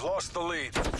We've lost the lead.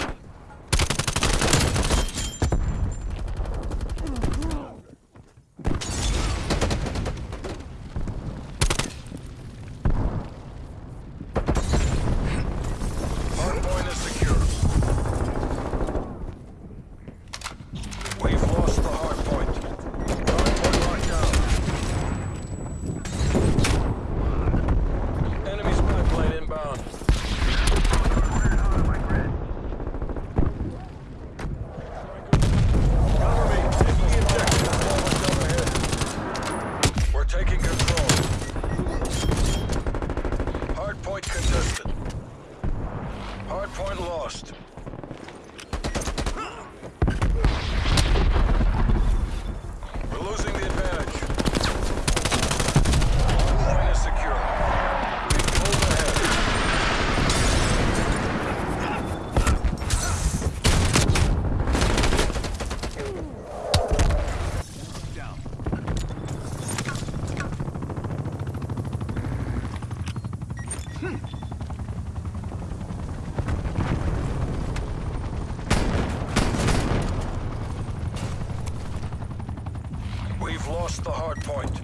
Lost the hardpoint.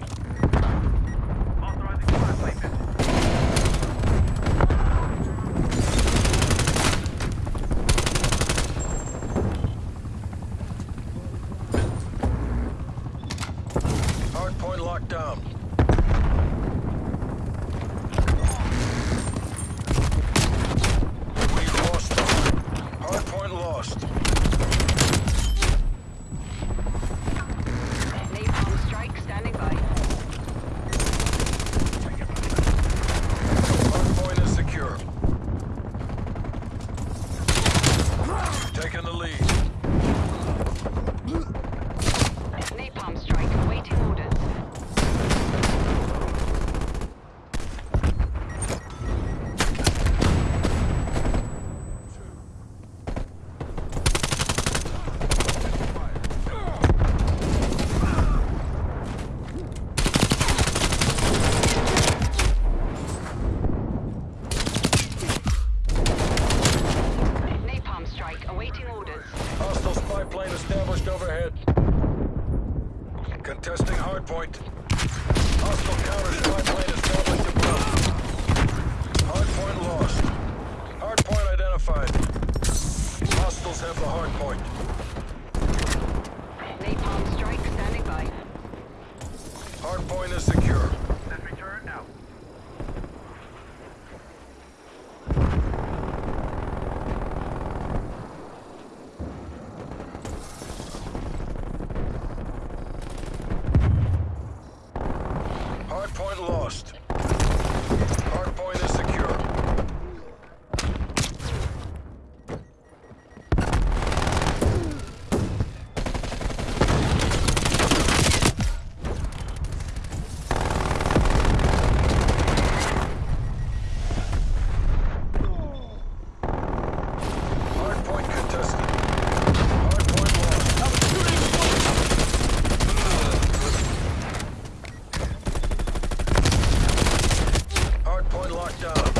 Authorizing flight plane. Hardpoint locked down. We've lost the hardpoint lost. Napalm strike standing by. Hardpoint is secure. Taking the lead. Napalm strike awaiting orders. Napalm strike awaiting orders. Hostile spy plane established overhead. Hardpoint. Hostile counter spy plane established above. Hardpoint lost. Hardpoint identified. Hostiles have the hardpoint. Napalm strike standing by. Hardpoint is secure. Hardpoint lost. Hardpoint is secure. Hardpoint contested. Hardpoint lost. Hardpoint locked down.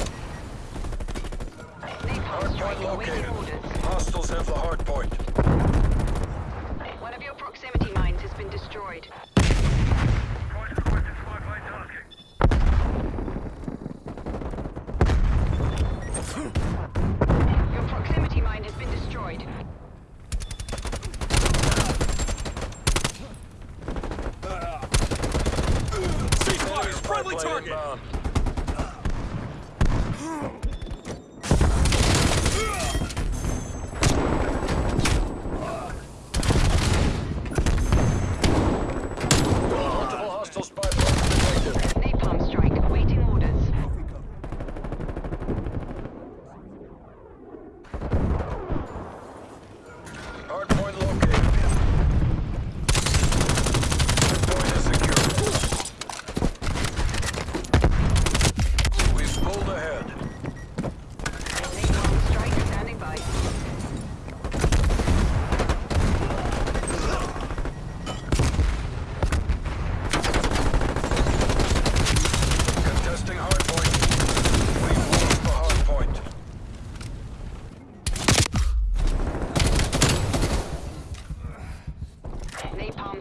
Napalm strike Hardpoint awaiting located. orders. Hostiles have the hardpoint. One of your proximity mines has been destroyed. Point requested spy plane tasking. Your proximity mine has been destroyed. Enemy spy plane inbound.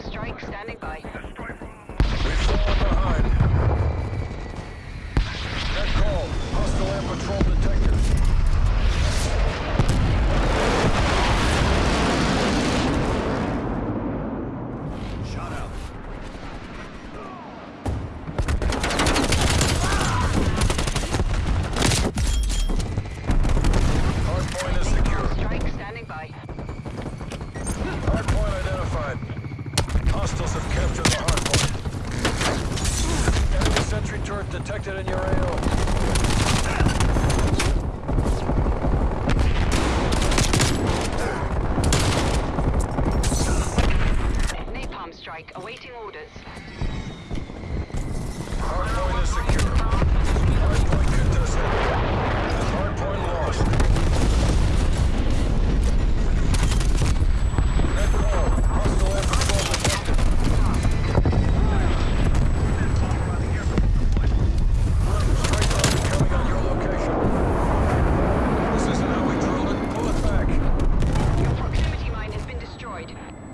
Strike standing by. In your AO. Napalm strike awaiting orders. Hardpoint is secure. Hardpoint contested. Hardpoint lost. Net call. Hostile air patrol detected. Strike rocket coming on your location. This isn't how we drilled it. Pull it back. Your proximity mine has been destroyed.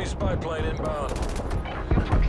Enemy spy plane inbound.